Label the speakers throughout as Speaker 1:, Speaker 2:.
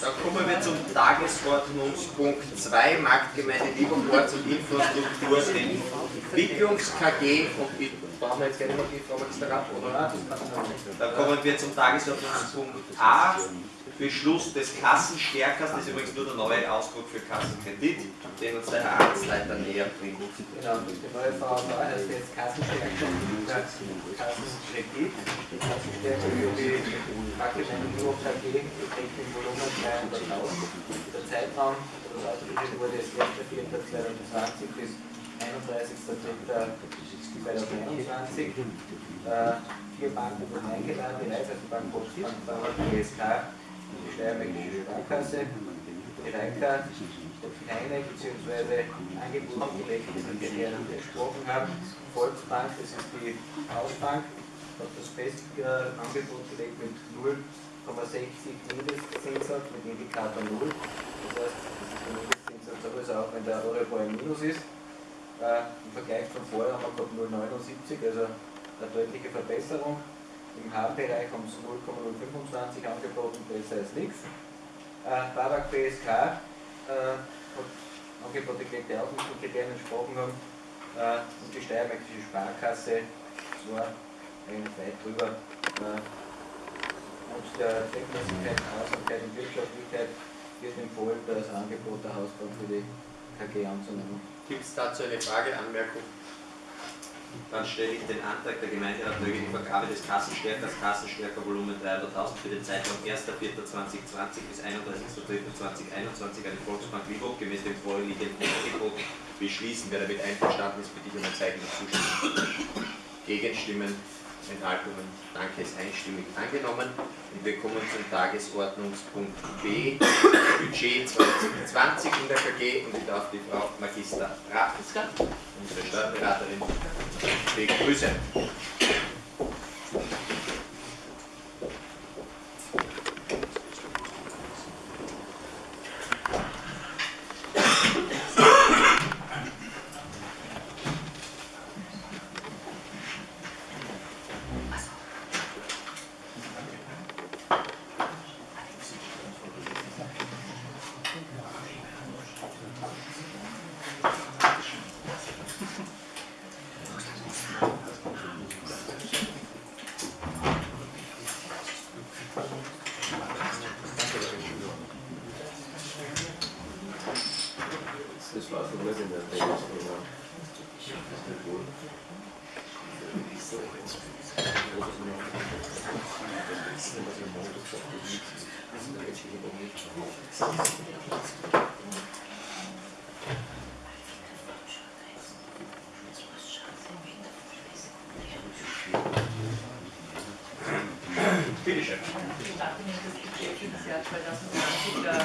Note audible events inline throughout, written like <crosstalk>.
Speaker 1: Dann kommen wir zum Tagesordnungspunkt 2, Marktgemeinde Lieberport und Infrastruktur, Entwicklungs-KG und brauchen wir jetzt gerne noch die Frau Magisterat, oder? Dann kommen wir zum Tagesordnungspunkt A, Beschluss des Kassenstärkers, das ist übrigens nur der neue Ausdruck für Kassenkredit, den uns der Herr Amtsleiter näher bringt.
Speaker 2: Genau, die neue VV heißt jetzt Kassenstärker Kassenkredit. Kassenstärker für die Marktgemeinde Lieberport KG beträgt Volumen 300.000. Der Zeitraum, der ausgeschrieben wurde, ist 1.4.2020 bis 31.03.2021. Äh, vier Banken wurden eingeladen, die Raiffeisenbank, Bauer, GSK, die Steiermärkische Sparkasse, die Reika, keine bzw. Angebote gelegt, die wir besprochen haben. Volksbank, das ist die Hausbank, hat das Bestangebot gelegt mit 0,60 Mindestzinssatz mit Indikator 0. Das heißt, das ist der Mindestzinssatz sowieso auch wenn der Euribor im Minus ist. Äh, Im Vergleich von vorher haben wir gehabt 0,79, also eine deutliche Verbesserung. Im H-Bereich haben sie 0,025 angeboten, besser als nichts. Äh, Babak BSK äh, hat Angebote gelegt, die auch nicht den Kriterien entsprochen haben. Äh, und die Steiermärkische Sparkasse war eigentlich weit drüber. Äh, und der Zweckmäßigkeit, Aussamkeit und Wirtschaftlichkeit wird empfohlen, das Angebot der Hausbank für die KG anzunehmen.
Speaker 1: Gibt es dazu eine Frage, Anmerkung? Dann stelle ich den Antrag der Gemeinderat möge die Vergabe des Kassenstärkers Kassenstärker Volumen 300.000 für den Zeitraum 1.4.2020 bis 31.03.2021 an die Volksbank Liburg gemäß dem vorliegenden Angebot beschließen. Wer damit einverstanden ist, bitte ich um ein Zeichen der Zustimmung. Gegenstimmen, Enthaltungen. Danke, ist einstimmig angenommen. Und wir kommen zum Tagesordnungspunkt B, Budget 2020 in der KG. Und ich darf die Frau Magister Ratenska, unsere Steuerberaterin, Viikko Pysen. Begrüßen.
Speaker 3: Das war schon nicht in der Tagesordnung.
Speaker 1: Bitte schön.
Speaker 4: Nachdem das Budget für das Jahr 2020 der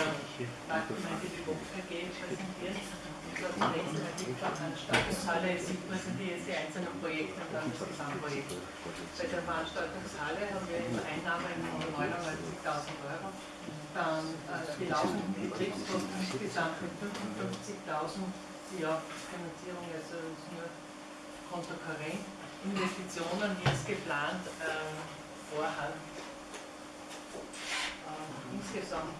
Speaker 4: Marktgemeinde die BOK AG präsentiert. Ich glaube, zunächst einmal die Veranstaltungshalle man sind die, die einzelnen Projekte und dann das Gesamtprojekt. Bei der Veranstaltungshalle haben wir jetzt Einnahmen von 99.000 Euro. Dann äh, die laufenden Betriebskosten insgesamt mit 55.000, die Finanzierung also ist nur Konto Karent. Investitionen jetzt geplant ähm, vorhanden. Ähm, insgesamt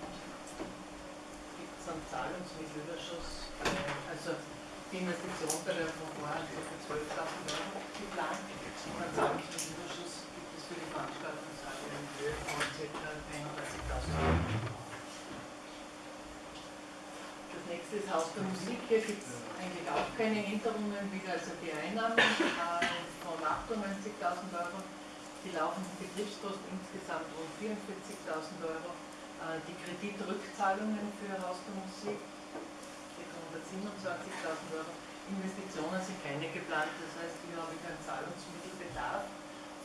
Speaker 4: gibt es einen Zahlungsmittelüberschuss, äh, also die Investition bei der Vorhand für 12.000 Euro geplant und einen Zahlungsmittelüberschuss gibt es für die Veranstaltungshalle in Höhe von ca. 31.000 Euro. Das nächste ist Haus der Musik. Hier gibt es eigentlich auch keine Änderungen, wieder also die Einnahmen äh, von 98.000 Euro die laufenden Betriebskosten insgesamt rund 44.000 Euro, äh, die Kreditrückzahlungen für Haus der Musik, die 127.000 Euro, Investitionen sind keine geplant, das heißt, hier habe ich einen Zahlungsmittelbedarf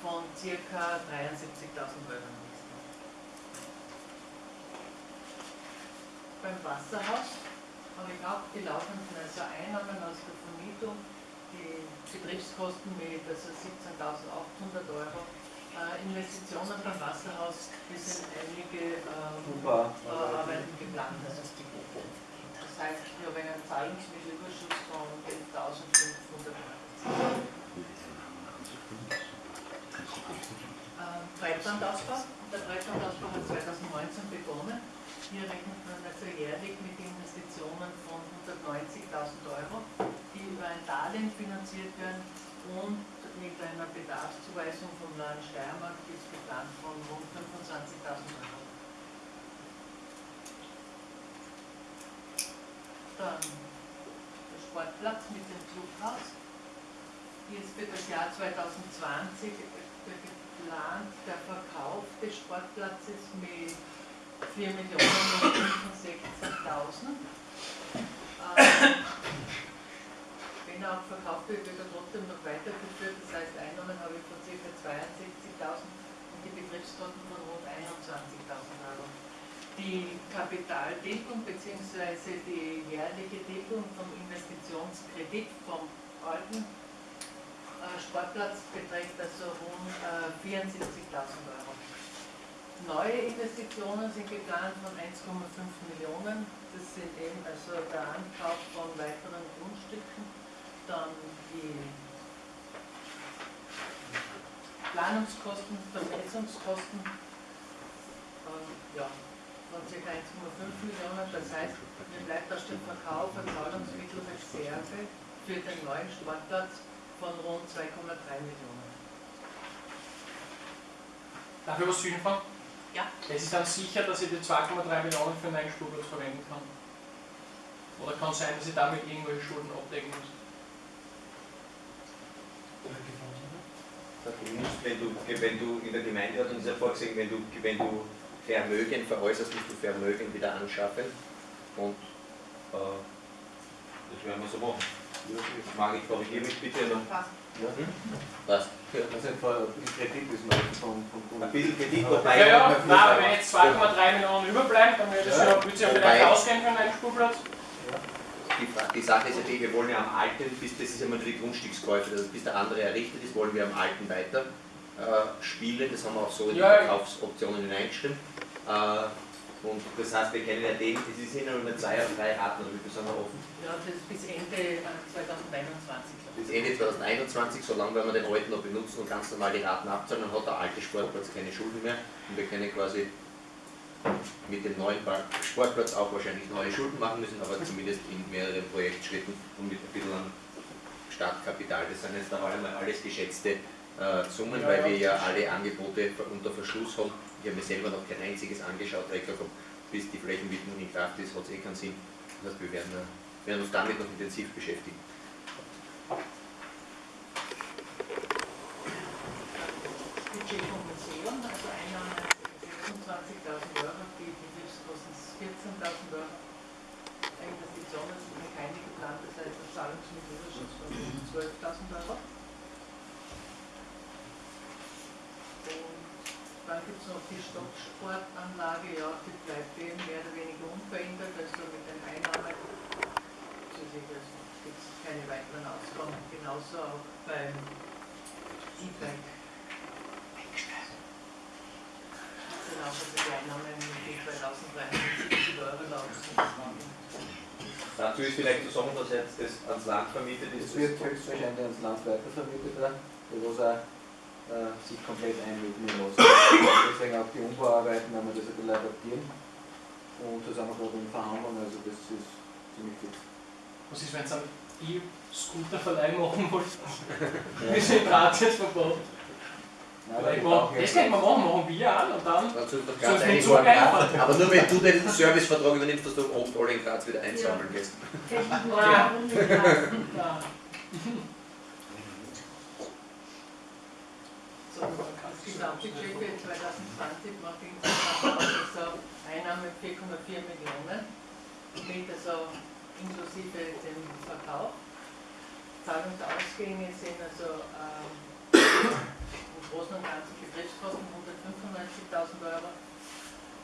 Speaker 4: von ca. 73.000 Euro. Beim Wasserhaus habe ich auch die laufenden also Einnahmen aus der Vermietung, die Betriebskosten mit also 17.800 Euro Investitionen beim Wasserhaus, sind einige ähm, äh, Arbeiten geplant. Das heißt, wir haben einen Zahlungsmittelüberschuss von 11.500 Euro. Ähm, Breitbandausbau. Der Breitbandausbau hat 2019 begonnen. Hier rechnet man also jährlich mit Investitionen von 190.000 Euro, die über ein Darlehen finanziert werden und mit einer Bedarfszuweisung vom Land Steiermark ist geplant von rund 25.000 Euro. Dann der Sportplatz mit dem Clubhaus. Hier ist für das Jahr 2020 geplant der Verkauf des Sportplatzes mit 4.065.000. Ähm, wenn er auch verkauft wird, wird er trotzdem noch weitergeführt. Das heißt, Einnahmen habe ich von ca. 62.000 und die Betriebskosten von rund 21.000 Euro. Die Kapitaldeckung bzw. die jährliche Deckung vom Investitionskredit vom alten äh, Sportplatz beträgt also rund äh, 74.000 Euro. Neue Investitionen sind geplant von 1,5 Millionen. Das sind eben also der Ankauf von weiteren Grundstücken, dann die Planungskosten, Vermessungskosten ähm, ja, von ca. 1,5 Millionen. Das heißt, mir bleibt aus dem Verkauf von Zahlungsmittelreserve für den neuen Sportplatz von rund 2,3 Millionen.
Speaker 5: Darf ich was zwischenfragen?
Speaker 4: Ja.
Speaker 5: Es ist dann sicher, dass ich die 2,3 Millionen für einen neuen Spurplatz verwenden kann. Oder kann es sein, dass ich damit irgendwelche Schulden abdecken muss?
Speaker 1: Wenn du, wenn du in der Gemeindeordnung ist ja vorgesehen, wenn du, wenn du Vermögen veräußerst, musst du Vermögen wieder anschaffen. Und äh, das werden wir so machen. Margit, korrigiere mich bitte noch.
Speaker 4: Passt.
Speaker 1: Was?
Speaker 2: Also ein Kredit ist noch vom, vom
Speaker 1: Ein bisschen Kredit,
Speaker 5: Ja,
Speaker 1: wobei.
Speaker 5: ja, nein, wenn jetzt 2,3 Millionen überbleiben, dann würde es
Speaker 2: Ja.
Speaker 5: ja, ja
Speaker 1: Wobei-
Speaker 5: vielleicht ausgehen für einen Spurplatz.
Speaker 1: Die, die Sache ist ja die, wir wollen ja am Alten, bis das ist ja mal die Grundstückskäufe, also bis der andere errichtet ist, wollen wir am Alten weiter äh, spielen. Das haben wir auch so in die
Speaker 5: Ja.
Speaker 1: Verkaufsoptionen hineingeschrieben. Äh, und das heißt, wir kennen ja den, das sind ja nur zwei oder drei Raten, oder wie sind wir offen?
Speaker 4: Ja, das ist bis Ende äh, 2021.
Speaker 1: Bis Ende 2021, solange werden wir den alten noch benutzen und ganz normal die Raten abzahlen, dann hat der alte Sportplatz keine Schulden mehr und wir können quasi mit dem neuen Sportplatz auch wahrscheinlich neue Schulden machen müssen, aber zumindest in mehreren Projektschritten und mit ein bisschen an Startkapital. Das sind jetzt einmal alles geschätzte äh, Summen, weil wir ja alle Angebote unter Verschluss haben. Ich habe mir selber noch kein einziges angeschaut, weil ich habe, bis die Flächenwidmung in Kraft ist, hat es eh keinen Sinn. Das heißt, wir werden, äh, werden uns damit noch intensiv beschäftigen.
Speaker 4: Budget vom Museum, also Einnahmen 26.000 Euro, die Betriebskosten 14.000 Euro. Investitionen sind keine geplant, das heißt ein Zahlungsmittelüberschuss von rund 12.000 Euro. Und dann gibt es noch die Stocksportanlage, ja, die bleibt eben mehr oder weniger unverändert, also mit den Einnahmen zusätzlich gibt es keine weiteren Ausgaben, genauso auch beim E-Bike. Genau, also die Einnahmen die 2370 Euro laufen.
Speaker 1: Dazu ist vielleicht zu sagen, dass jetzt das ans Land vermietet
Speaker 2: Es
Speaker 1: ist.
Speaker 2: wird höchstwahrscheinlich ans Land weitervermietet, da, wo es auch äh, sich komplett einmieten lassen. Deswegen auch die Umbauarbeiten, wenn wir das ein bisschen adaptieren. Und da sind wir gerade in Verhandlungen, also das ist ziemlich fix.
Speaker 5: Was ist, wenn ihr einen E-Scooter-Verleih machen wollt? <laughs> Wir sind gratis verbaut.
Speaker 2: Nein,
Speaker 5: Vielleicht
Speaker 2: wir
Speaker 5: machen-
Speaker 2: brauchen
Speaker 5: Das können wir machen, machen wir an und dann soll
Speaker 1: ganz einig
Speaker 5: so.
Speaker 1: Aber nur wenn du den Servicevertrag übernimmst, dass du oft alle in Graz wieder einsammeln gehst.
Speaker 5: Ja. <laughs>
Speaker 4: Ja. So, das Gesamtbudget für 2020 macht insgesamt also Einnahme 4,4 Millionen, mit also inklusive dem Verkauf. Zahlungsausgänge sind also ähm, Großen und Ganzen Betriebskosten 195.000 Euro.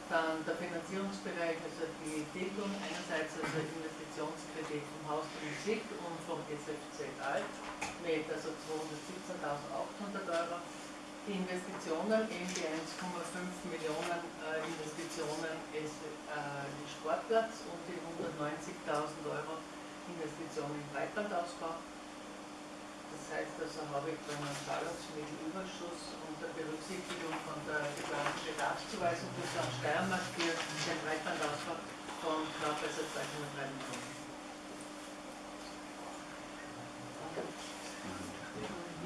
Speaker 4: Dann der Finanzierungsbereich, also die Tilgung, einerseits also Investitionskredit vom Haus der Musik und vom SFZ Alt mit also 217.800 Euro. Die Investitionen, eben die 1,5 Millionen äh, Investitionen ist äh, Sportplatz und die 190.000 Euro Investitionen im Breitbandausbau. Das heißt also, habe ich dann einen Zahlungsmittelüberschuss unter Berücksichtigung von der geplanten Bedarfszuweisung des Land Steiermark für den Breitbandausbau von knapp also 203 Millionen.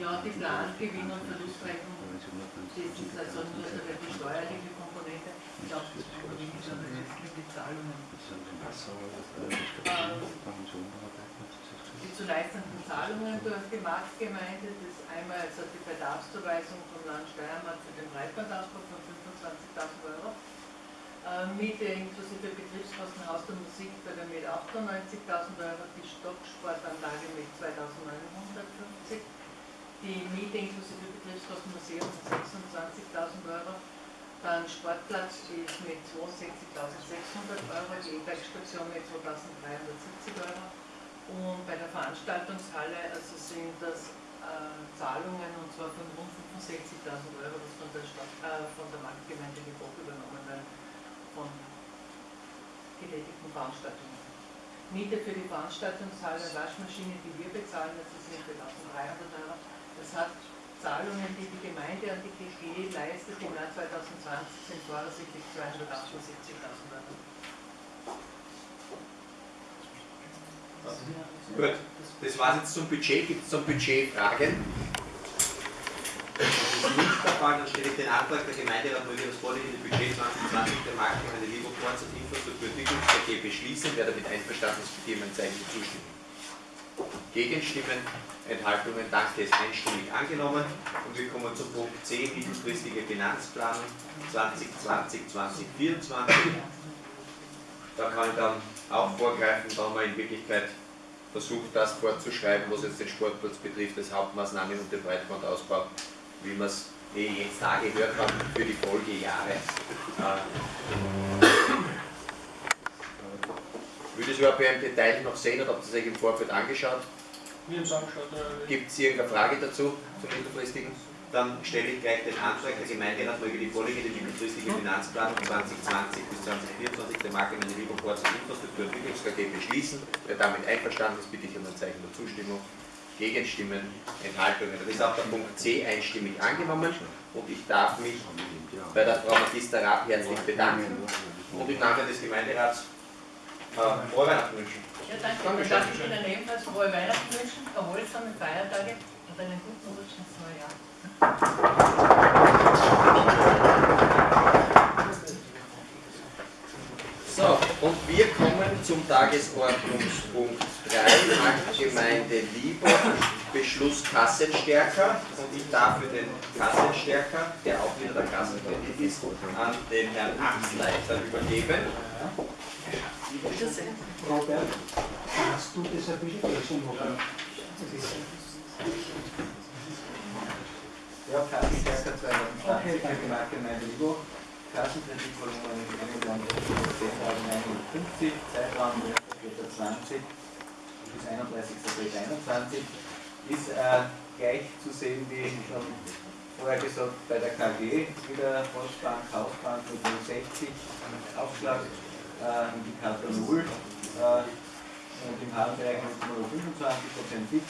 Speaker 4: Ja, die Plangewinn- und Verlustrechnung, das ist also nur die steuerliche Komponente. Ich glaube, das ist die Zahlungen. Problem ist aber die Zahlungen. Ähm, die zu leistenden Zahlungen durch die Marktgemeinde, das ist einmal also die Bedarfszuweisung vom Land Steiermark für den Breitbandausbau von 25.000 Euro. Äh, Miete inklusive Betriebskosten Haus der Musik bei der mit 98.000 Euro, die Stocksportanlage mit 2.950, die Miete inklusive Betriebskosten Museum mit 26.000 Euro, dann Sportplatz ist mit 62.600 Euro, die E-Bike-Station mit 2.370 Euro und bei der Veranstaltungshalle also sind das äh, Zahlungen und zwar von rund 65.000 Euro, das von der, Stadt, äh, von der Marktgemeinde Gebot übernommen werden, von getätigten Veranstaltungen. Miete für die Veranstaltungshalle, Waschmaschine, die wir bezahlen, das sind 4.300 Euro. Das hat Zahlungen, die die Gemeinde an die GG leistet, im Jahr 2020 sind voraussichtlich 278.000 Euro.
Speaker 1: Gut, das war jetzt zum Budget. Gibt es zum Budget Fragen? Das ist nicht der Fall, dann stelle ich den Antrag der Gemeinderat möge das vorliegende Budget 2020 der Marktgemeinde Lieberport und Infrastrukturentwicklungs AG beschließen. Wer damit einverstanden ist, bitte jemand Zeichen zustimmen. Gegenstimmen, Enthaltungen, danke, ist einstimmig angenommen. Und wir kommen zum Punkt C, mittelfristige Finanzplanung 2020-2024. Da kann ich dann auch vorgreifen, da haben wir in Wirklichkeit versucht, das vorzuschreiben, was jetzt den Sportplatz betrifft, das Hauptmaßnahmen und den Breitbandausbau, wie man es eh jetzt da gehört hat, für die Folgejahre. Äh, würde es überhaupt im Detail noch sehen oder habt ihr es euch im Vorfeld angeschaut?
Speaker 5: Wir haben es angeschaut. äh,
Speaker 1: Gibt es irgendeine Frage dazu, zum mittelfristigen? Dann stelle ich gleich den Antrag, der Gemeinderat möge die vorliegende mittelfristige Finanzplanung 2020 bis 2024 der Marktgemeinde Lieberport zur Infrastrukturentwicklungs AG beschließen. Wer damit einverstanden ist, bitte ich um ein Zeichen der Zustimmung. Gegenstimmen, Enthaltungen. Das ist auch der Punkt C einstimmig angenommen und ich darf mich bei der Frau Magister Rath herzlich bedanken und im Namen des Gemeinderats äh, frohe Weihnachten wünschen.
Speaker 4: Ja, danke.
Speaker 1: Danke,
Speaker 4: Dann darf ich Ihnen ebenfalls frohe Weihnachten wünschen, erholsame Feiertage und einen guten Rutsch ins neue Jahr.
Speaker 1: So, und wir kommen zum Tagesordnungspunkt 3, Marktgemeinde Lieber, Beschluss Kassenstärker. Und ich darf für den Kassenstärker, der auch wieder der Kassenkredit ist, an den Herrn Amtsleiter übergeben.
Speaker 6: Robert, hast du das ein bisschen lesen wollen?
Speaker 2: Ja, Kassenstärker 2020, okay. Marktgemeinde Libo, Kassenkreditvolumen 10.950, Zeitraum 1.20 bis 31.21 ist äh, gleich zu sehen wie schon vorher gesagt bei der KG, wieder Postbank, Hausbank mit 060 Aufschlag, äh, Indikator 0 äh, und im Harnbereich mit 025% fix.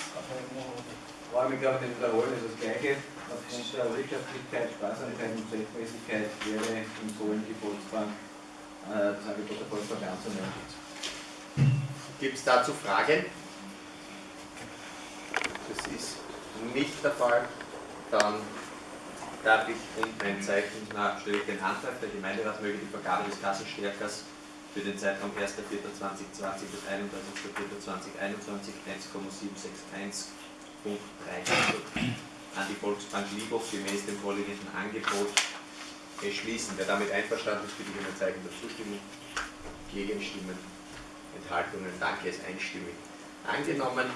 Speaker 2: Aber ich glaube, nicht wiederholen ist das Gleiche. Aufgrund der Wirtschaftlichkeit, Sparsamkeit und Zweckmäßigkeit wäre empfohlen, die Volksbank, das Angebot der Volksbank anzunehmen.
Speaker 1: Gibt es dazu Fragen? Das ist nicht der Fall. Dann darf ich um ein Zeichen, na, stelle ich den Antrag, der Gemeinderat möge die Vergabe des Kassenstärkers für den Zeitraum 1.4.2020 bis 31.4.2021 1,761 Punkt 3 an die Volksbank Liebhoff gemäß dem vorliegenden Angebot beschließen. Wer damit einverstanden ist, bitte ich um ein Zeichen der Zustimmung. Gegenstimmen, Enthaltungen, danke, ist einstimmig angenommen.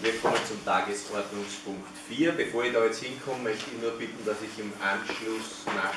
Speaker 1: Wir kommen zum Tagesordnungspunkt 4. Bevor ich da jetzt hinkomme, möchte ich nur bitten, dass ich im Anschluss nach